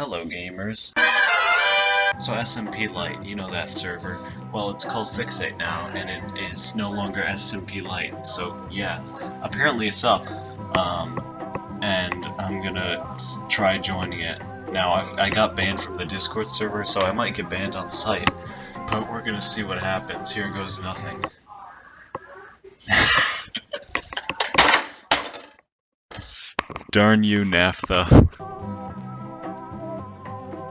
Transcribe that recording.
Hello gamers. So SMP Lite, you know that server, well it's called Fixate now, and it is no longer SMP Lite, so yeah, apparently it's up, um, and I'm gonna try joining it. Now, I've, I got banned from the Discord server, so I might get banned on the site, but we're gonna see what happens. Here goes nothing. Darn you, Nafta.